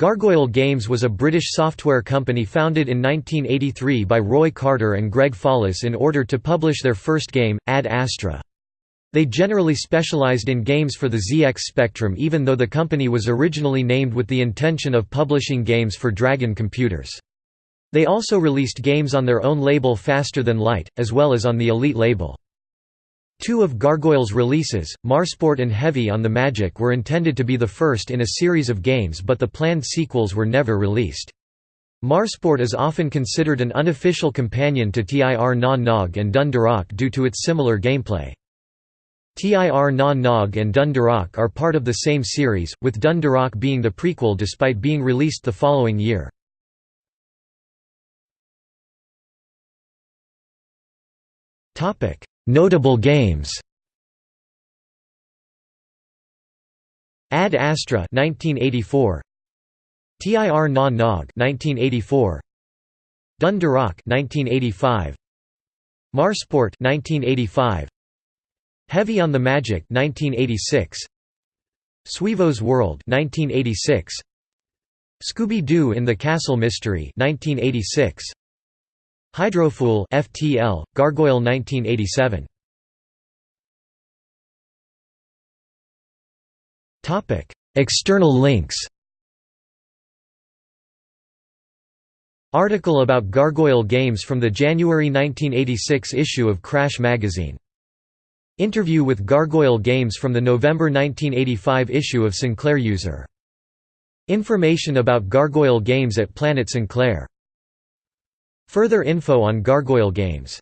Gargoyle Games was a British software company founded in 1983 by Roy Carter and Greg Follis in order to publish their first game, Ad Astra. They generally specialized in games for the ZX Spectrum even though the company was originally named with the intention of publishing games for Dragon computers. They also released games on their own label Faster Than Light, as well as on the Elite label. Two of Gargoyle's releases, Marsport and Heavy on the Magic were intended to be the first in a series of games but the planned sequels were never released. Marsport is often considered an unofficial companion to TIR Na Nog and Dun Darach due to its similar gameplay. TIR Na Nog and Dun Darach are part of the same series, with Dun Darach being the prequel despite being released the following year. Notable games. Ad Astra 1984 TIR Na Nog 1984 Dun Darach 1985 Marsport 1985 Heavy on the Magic 1986 Sweevo's World 1986 Scooby-Doo in the Castle Mystery 1986 Hydrofool FTL, Gargoyle 1987. Topic: External links. Article about Gargoyle games from the January 1986 issue of Crash magazine. Interview with Gargoyle games from the November 1985 issue of Sinclair User. Information about Gargoyle games at Planet Sinclair Further info on Gargoyle games